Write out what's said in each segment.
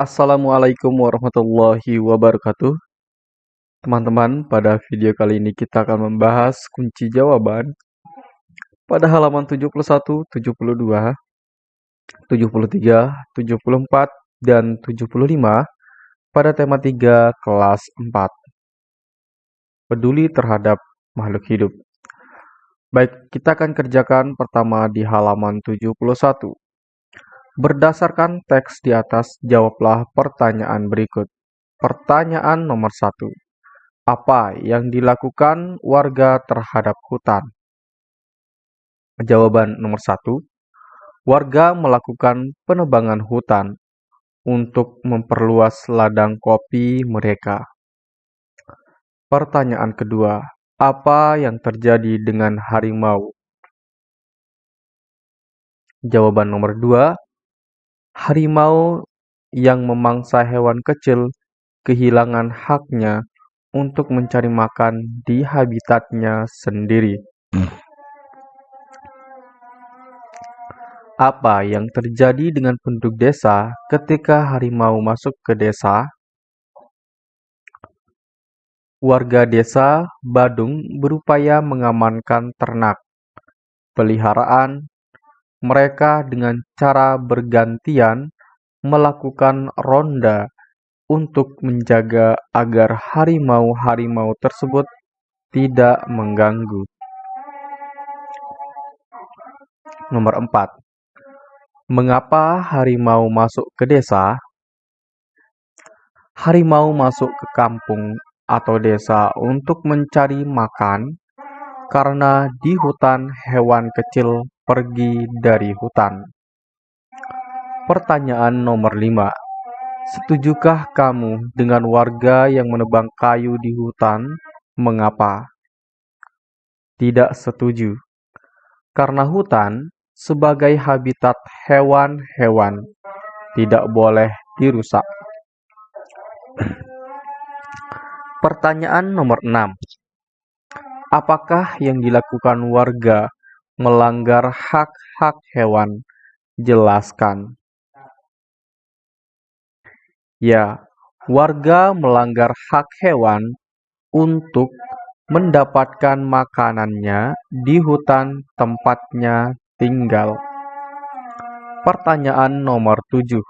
Assalamualaikum warahmatullahi wabarakatuh. Teman-teman, pada video kali ini kita akan membahas kunci jawaban pada halaman 71, 72, 73, 74, dan 75 pada tema 3 kelas 4. Peduli terhadap makhluk hidup. Baik, kita akan kerjakan pertama di halaman 71. Berdasarkan teks di atas, jawablah pertanyaan berikut. Pertanyaan nomor satu. Apa yang dilakukan warga terhadap hutan? Jawaban nomor satu. Warga melakukan penebangan hutan untuk memperluas ladang kopi mereka. Pertanyaan kedua. Apa yang terjadi dengan harimau? Jawaban nomor dua harimau yang memangsa hewan kecil kehilangan haknya untuk mencari makan di habitatnya sendiri. Apa yang terjadi dengan penduduk desa ketika harimau masuk ke desa? Warga desa Badung berupaya mengamankan ternak, peliharaan, mereka dengan cara bergantian melakukan ronda untuk menjaga agar harimau-harimau tersebut tidak mengganggu. Nomor 4. Mengapa harimau masuk ke desa? Harimau masuk ke kampung atau desa untuk mencari makan karena di hutan hewan kecil pergi dari hutan. Pertanyaan nomor 5. Setujukah kamu dengan warga yang menebang kayu di hutan? Mengapa? Tidak setuju. Karena hutan sebagai habitat hewan-hewan tidak boleh dirusak. Pertanyaan nomor 6. Apakah yang dilakukan warga melanggar hak-hak hewan. Jelaskan. Ya, warga melanggar hak hewan untuk mendapatkan makanannya di hutan tempatnya tinggal. Pertanyaan nomor 7.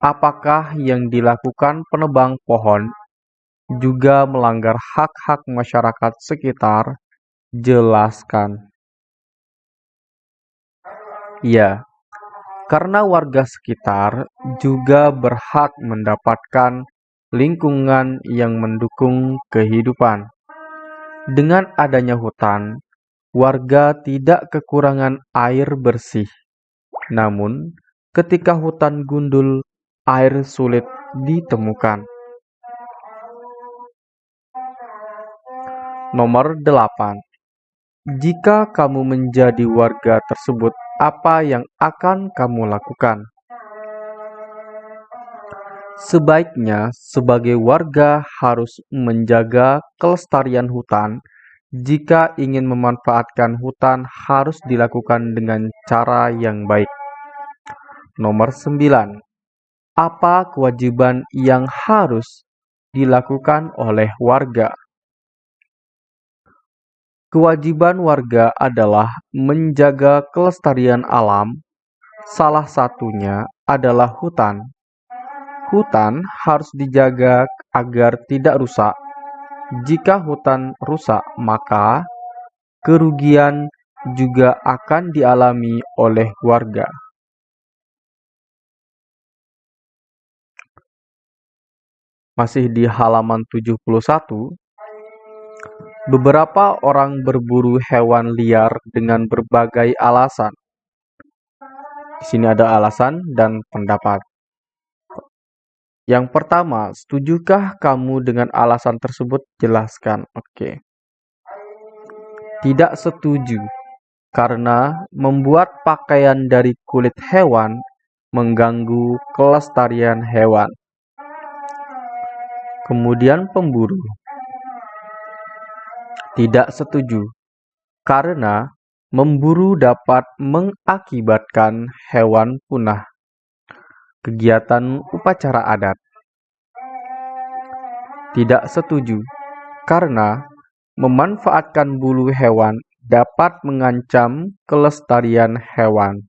Apakah yang dilakukan penebang pohon juga melanggar hak-hak masyarakat sekitar? Jelaskan. Ya, karena warga sekitar juga berhak mendapatkan lingkungan yang mendukung kehidupan. Dengan adanya hutan, warga tidak kekurangan air bersih. Namun, ketika hutan gundul, air sulit ditemukan. Nomor 8. Jika kamu menjadi warga tersebut, apa yang akan kamu lakukan? Sebaiknya, sebagai warga harus menjaga kelestarian hutan. Jika ingin memanfaatkan hutan, harus dilakukan dengan cara yang baik. Nomor 9. Apa kewajiban yang harus dilakukan oleh warga? Kewajiban warga adalah menjaga kelestarian alam, salah satunya adalah hutan. Hutan harus dijaga agar tidak rusak. Jika hutan rusak, maka kerugian juga akan dialami oleh warga. Masih di halaman 71, Beberapa orang berburu hewan liar dengan berbagai alasan. Di sini ada alasan dan pendapat. Yang pertama, setujukah kamu dengan alasan tersebut? Jelaskan. Oke. Tidak setuju karena membuat pakaian dari kulit hewan mengganggu kelestarian hewan. Kemudian pemburu tidak setuju, karena memburu dapat mengakibatkan hewan punah. kegiatan upacara adat. Tidak setuju, karena memanfaatkan bulu hewan dapat mengancam kelestarian hewan.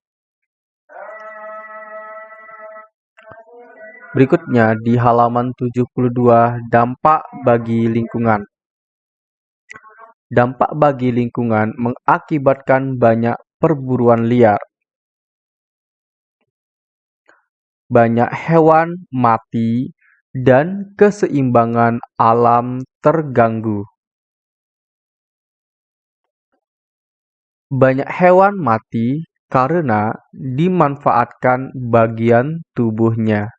Berikutnya di halaman 72 dampak bagi lingkungan. Dampak bagi lingkungan mengakibatkan banyak perburuan liar. Banyak hewan mati dan keseimbangan alam terganggu. Banyak hewan mati karena dimanfaatkan bagian tubuhnya.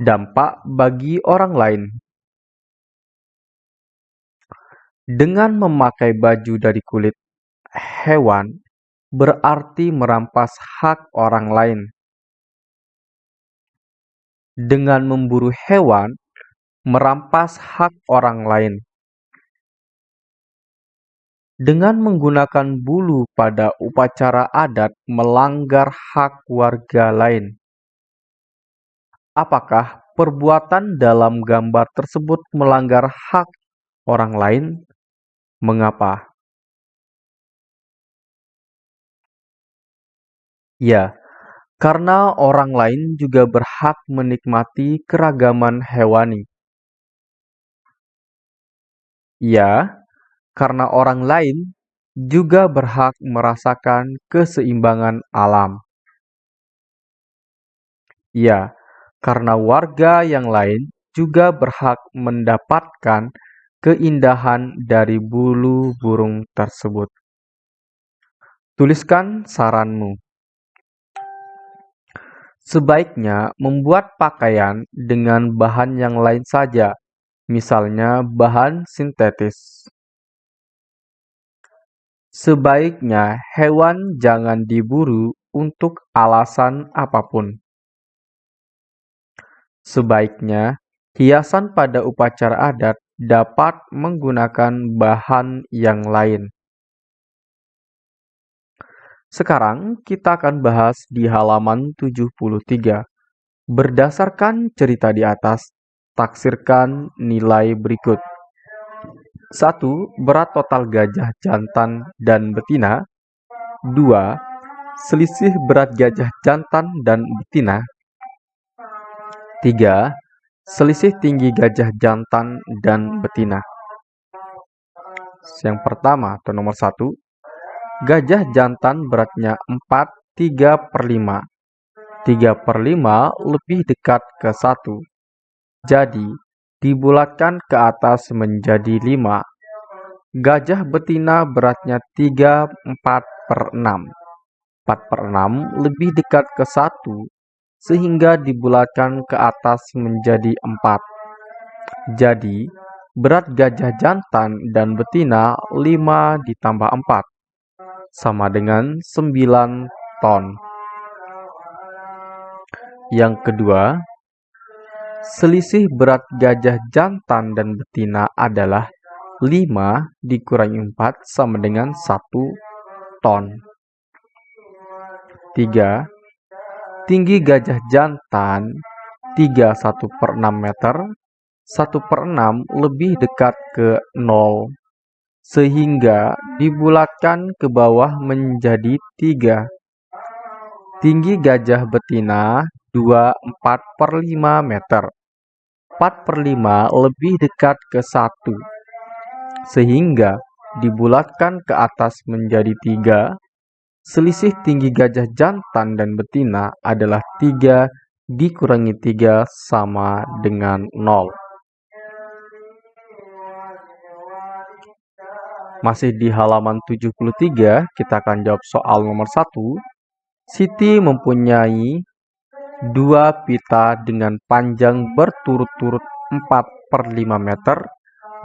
Dampak bagi orang lain Dengan memakai baju dari kulit hewan berarti merampas hak orang lain. Dengan memburu hewan, merampas hak orang lain. Dengan menggunakan bulu pada upacara adat melanggar hak warga lain. Apakah perbuatan dalam gambar tersebut melanggar hak orang lain? Mengapa? Ya, karena orang lain juga berhak menikmati keragaman hewani. Ya, karena orang lain juga berhak merasakan keseimbangan alam. Ya, karena warga yang lain juga berhak mendapatkan keindahan dari bulu burung tersebut. Tuliskan saranmu. Sebaiknya membuat pakaian dengan bahan yang lain saja, misalnya bahan sintetis. Sebaiknya hewan jangan diburu untuk alasan apa pun. Sebaiknya hiasan pada upacara adat dapat menggunakan bahan yang lain. Sekarang kita akan bahas di halaman 73. Berdasarkan cerita di atas, taksirkan nilai berikut. 1. Berat total gajah jantan dan betina. 2. Selisih berat gajah jantan dan betina. 3. Selisih tinggi gajah jantan dan betina. Yang pertama atau nomor satu, gajah jantan beratnya 4 3 per 5. 3 per 5 lebih dekat ke 1. Jadi, dibulatkan ke atas menjadi 5. Gajah betina beratnya 3 4 per 6. 4 per 6 lebih dekat ke 1 sehingga dibulatkan ke atas menjadi empat. Jadi, berat gajah jantan dan betina 5 ditambah 4, sama dengan 9 ton. Yang kedua, selisih berat gajah jantan dan betina adalah 5 dikurangi 4 sama dengan 1 ton. 3 Tinggi gajah jantan 31 per 6 meter, 1 per 6 lebih dekat ke 0, sehingga dibulatkan ke bawah menjadi 3. Tinggi gajah betina 24 per 5 meter, 4 per 5 lebih dekat ke 1, sehingga dibulatkan ke atas menjadi 3 Selisih tinggi gajah jantan dan betina adalah 3 dikurangi 3 sama dengan 0. Masih di halaman 73, kita akan jawab soal nomor 1. Siti mempunyai dua pita dengan panjang berturut-turut 4 per 5 meter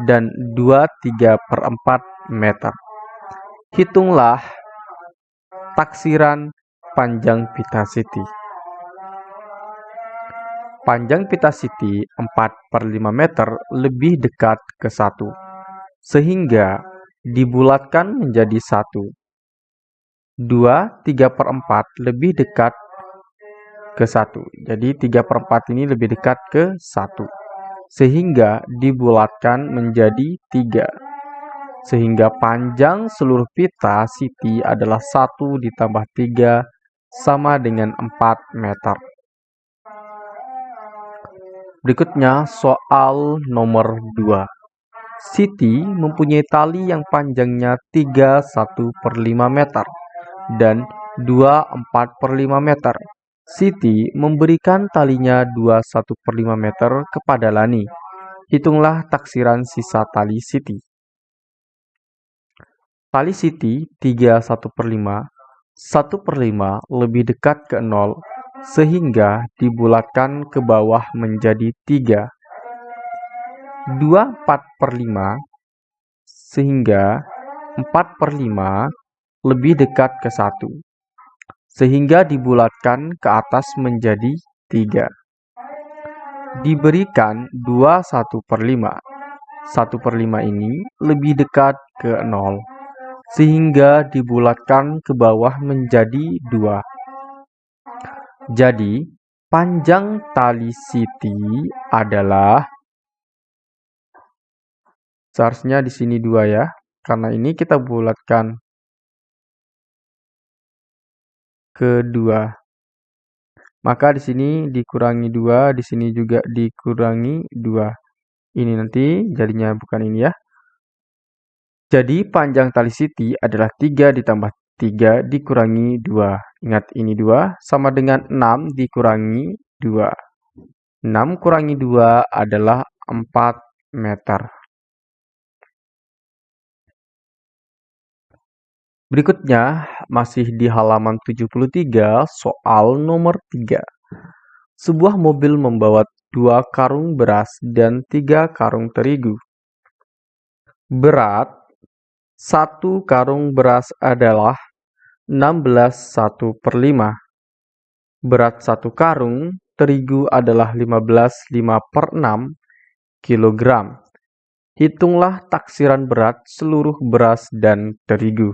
dan 2 3 per 4 meter. Hitunglah taksiran panjang pita Siti. Panjang pita Siti 4 per 5 meter lebih dekat ke 1, sehingga dibulatkan menjadi 1. 2 3 per 4 lebih dekat ke 1. Jadi 3 per 4 ini lebih dekat ke 1. Sehingga dibulatkan menjadi 3. Sehingga panjang seluruh pita Siti adalah 1 ditambah 3 sama dengan 4 meter. Berikutnya soal nomor 2. Siti mempunyai tali yang panjangnya 31 per 5 meter dan 24 per 5 meter. Siti memberikan talinya 21 per 5 meter kepada Lani. Hitunglah taksiran sisa tali Siti. Tali Siti 31 per 5 1 per 5 lebih dekat ke 0, sehingga dibulatkan ke bawah menjadi 3. 2 4 per 5, sehingga 4 per 5 lebih dekat ke 1, sehingga dibulatkan ke atas menjadi 3. Diberikan 2 1 per 5. 1 per 5 ini lebih dekat ke 0 sehingga dibulatkan ke bawah menjadi dua. Jadi, panjang tali siti adalah seharusnya di sini dua ya, karena ini kita bulatkan ke dua. Maka di sini dikurangi dua, di sini juga dikurangi dua. Ini nanti jadinya bukan ini ya. Jadi panjang tali siti adalah 3 ditambah 3 dikurangi 2. Ingat ini 2 sama dengan 6 dikurangi 2. 6 kurangi 2 adalah 4 meter. Berikutnya masih di halaman 73 soal nomor 3. Sebuah mobil membawa dua karung beras dan tiga karung terigu. Berat satu karung beras adalah 16 1 per 5. Berat satu karung terigu adalah 15 5 per 6 kilogram. Hitunglah taksiran berat seluruh beras dan terigu.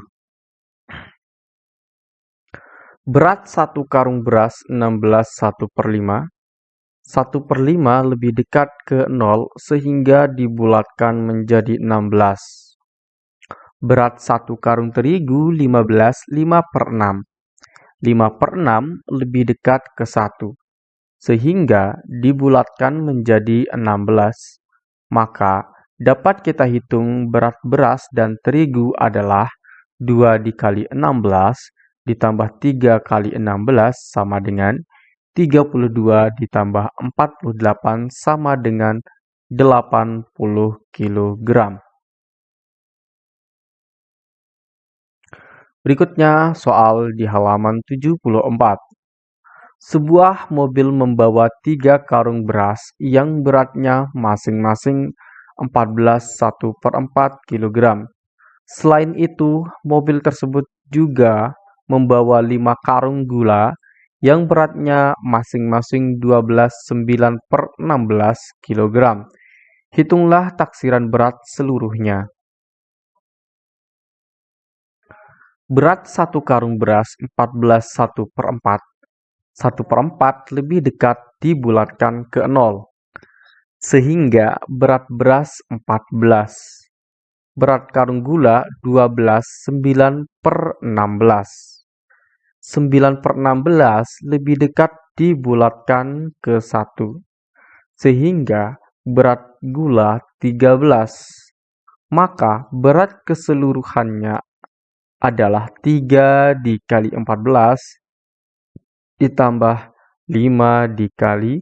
Berat satu karung beras 16 1 per 5. 1 per 5 lebih dekat ke 0 sehingga dibulatkan menjadi 16. Berat satu karung terigu 15 5 per 6. 5 per 6 lebih dekat ke 1. Sehingga dibulatkan menjadi 16. Maka dapat kita hitung berat beras dan terigu adalah 2 dikali 16 ditambah 3 kali 16 sama dengan 32 ditambah 48 sama dengan 80 kg. Berikutnya soal di halaman 74. Sebuah mobil membawa tiga karung beras yang beratnya masing-masing 14 1 per 4 kg. Selain itu, mobil tersebut juga membawa lima karung gula yang beratnya masing-masing 12 9 per 16 kg. Hitunglah taksiran berat seluruhnya. Berat satu karung beras 14 1 per 4. 1 per 4 lebih dekat dibulatkan ke 0. Sehingga berat beras 14. Berat karung gula 12 9 per 16. 9 per 16 lebih dekat dibulatkan ke 1. Sehingga berat gula 13. Maka berat keseluruhannya adalah 3 dikali 14 ditambah 5 dikali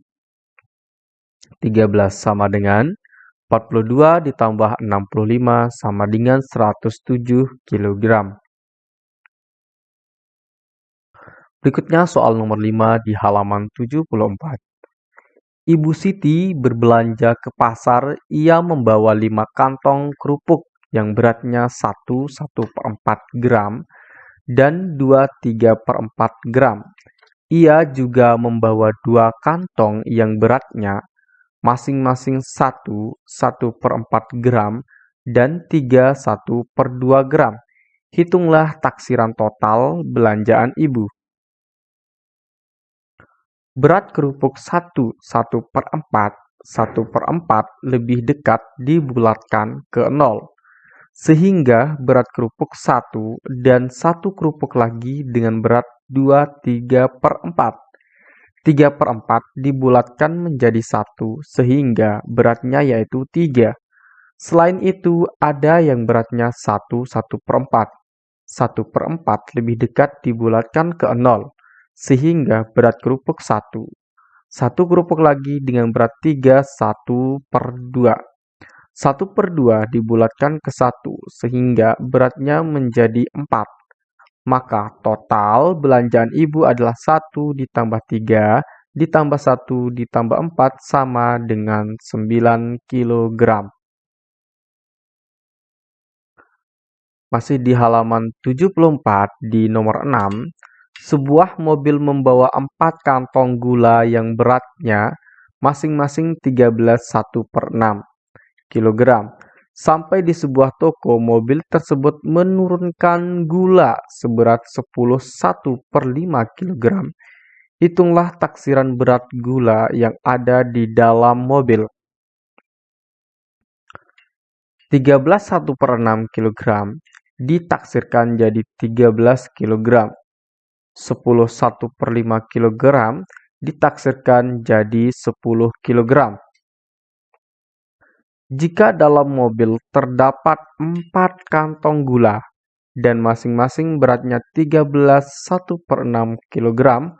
13 sama dengan 42 ditambah 65 sama dengan 107 kg. Berikutnya soal nomor 5 di halaman 74. Ibu Siti berbelanja ke pasar, ia membawa 5 kantong kerupuk yang beratnya 1 1 per 4 gram dan 2 3 per 4 gram. Ia juga membawa dua kantong yang beratnya masing-masing 1 1 per 4 gram dan 3 1 per 2 gram. Hitunglah taksiran total belanjaan ibu. berat kerupuk 1 1 per 4 1 per 4 lebih dekat dibulatkan ke 0, sehingga berat kerupuk 1 dan 1 kerupuk lagi dengan berat 2 3 per 4. 3 per 4 dibulatkan menjadi 1 sehingga beratnya yaitu 3. Selain itu ada yang beratnya 1 1 per 4. 1 per 4 lebih dekat dibulatkan ke 0 sehingga berat kerupuk 1. Satu kerupuk lagi dengan berat 3 1 per 2. 1 per 2 dibulatkan ke 1 sehingga beratnya menjadi 4. Maka total belanjaan ibu adalah 1 ditambah 3 ditambah 1 ditambah 4 sama dengan 9 kg. Masih di halaman 74 di nomor 6, sebuah mobil membawa empat kantong gula yang beratnya masing-masing 13 1 per 6 kg. Sampai di sebuah toko, mobil tersebut menurunkan gula seberat 10 1 per 5 kg. Hitunglah taksiran berat gula yang ada di dalam mobil. 13 1 per 6 kg ditaksirkan jadi 13 kg. 10 1 per 5 kg ditaksirkan jadi 10 kg. Jika dalam mobil terdapat 4 kantong gula dan masing-masing beratnya 13 1 per 6 kg,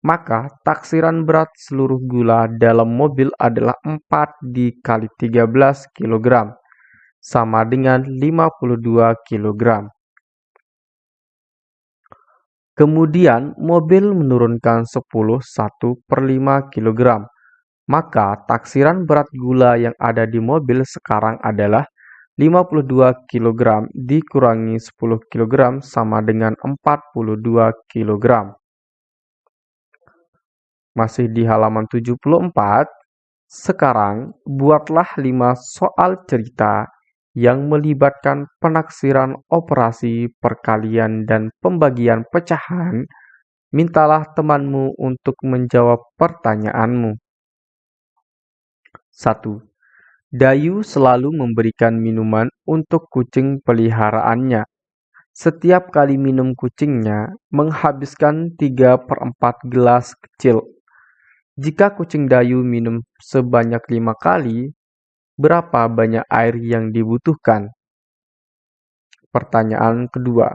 maka taksiran berat seluruh gula dalam mobil adalah 4 dikali 13 kg, sama dengan 52 kg. Kemudian mobil menurunkan 10 1 per 5 kg. Maka taksiran berat gula yang ada di mobil sekarang adalah 52 kg dikurangi 10 kg sama dengan 42 kg. Masih di halaman 74, sekarang buatlah 5 soal cerita yang melibatkan penaksiran operasi perkalian dan pembagian pecahan, mintalah temanmu untuk menjawab pertanyaanmu. 1. Dayu selalu memberikan minuman untuk kucing peliharaannya. Setiap kali minum kucingnya menghabiskan 3 per 4 gelas kecil. Jika kucing Dayu minum sebanyak lima kali, Berapa banyak air yang dibutuhkan? Pertanyaan kedua.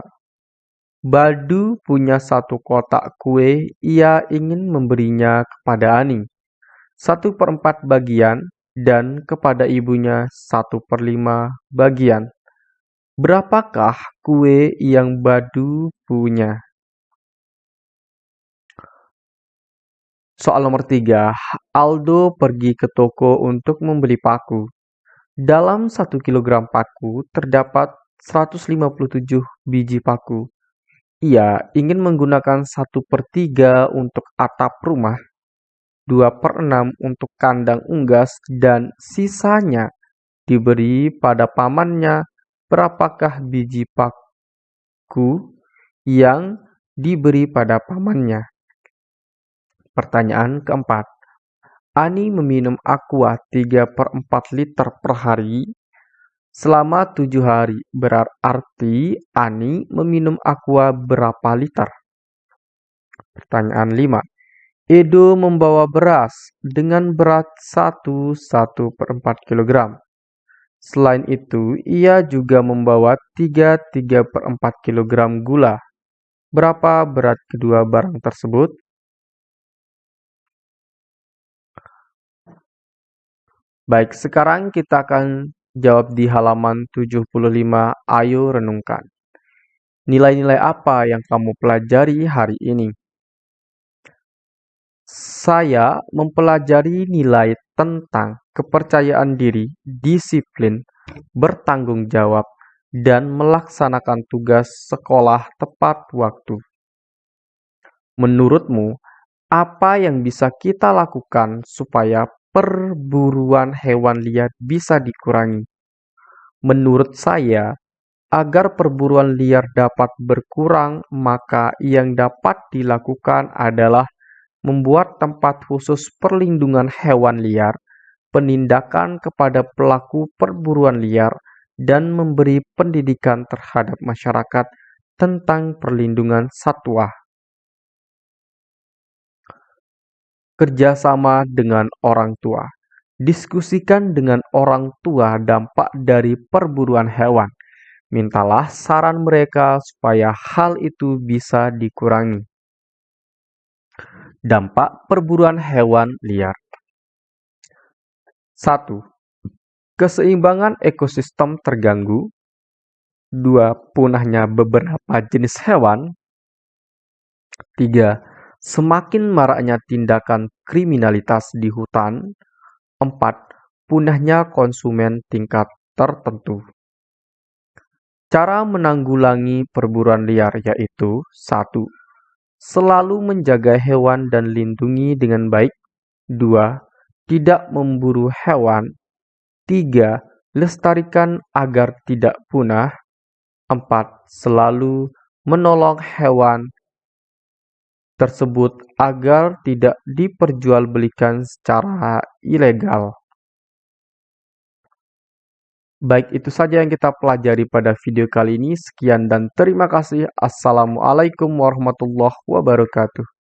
Badu punya satu kotak kue, ia ingin memberinya kepada Ani. Satu per empat bagian dan kepada ibunya satu per lima bagian. Berapakah kue yang Badu punya? Soal nomor tiga, Aldo pergi ke toko untuk membeli paku. Dalam satu kilogram paku terdapat 157 biji paku. Ia ingin menggunakan satu per tiga untuk atap rumah, dua per enam untuk kandang unggas, dan sisanya diberi pada pamannya. Berapakah biji paku yang diberi pada pamannya? Pertanyaan keempat. Ani meminum aqua 3 per 4 liter per hari selama tujuh hari. Berarti Ani meminum aqua berapa liter? Pertanyaan 5. Edo membawa beras dengan berat 1 1 per 4 kg. Selain itu, ia juga membawa 3 3 per 4 kg gula. Berapa berat kedua barang tersebut? Baik, sekarang kita akan jawab di halaman 75. Ayo renungkan. Nilai-nilai apa yang kamu pelajari hari ini? Saya mempelajari nilai tentang kepercayaan diri, disiplin, bertanggung jawab, dan melaksanakan tugas sekolah tepat waktu. Menurutmu, apa yang bisa kita lakukan supaya perburuan hewan liar bisa dikurangi. Menurut saya, agar perburuan liar dapat berkurang, maka yang dapat dilakukan adalah membuat tempat khusus perlindungan hewan liar, penindakan kepada pelaku perburuan liar, dan memberi pendidikan terhadap masyarakat tentang perlindungan satwa. Kerjasama dengan orang tua. Diskusikan dengan orang tua dampak dari perburuan hewan. Mintalah saran mereka supaya hal itu bisa dikurangi. Dampak perburuan hewan liar 1. Keseimbangan ekosistem terganggu 2. Punahnya beberapa jenis hewan 3. Semakin maraknya tindakan kriminalitas di hutan 4. Punahnya konsumen tingkat tertentu. Cara menanggulangi perburuan liar yaitu 1. Selalu menjaga hewan dan lindungi dengan baik. 2. Tidak memburu hewan. 3. Lestarikan agar tidak punah. 4. Selalu menolong hewan tersebut agar tidak diperjualbelikan secara ilegal. Baik, itu saja yang kita pelajari pada video kali ini. Sekian dan terima kasih. Assalamualaikum warahmatullahi wabarakatuh.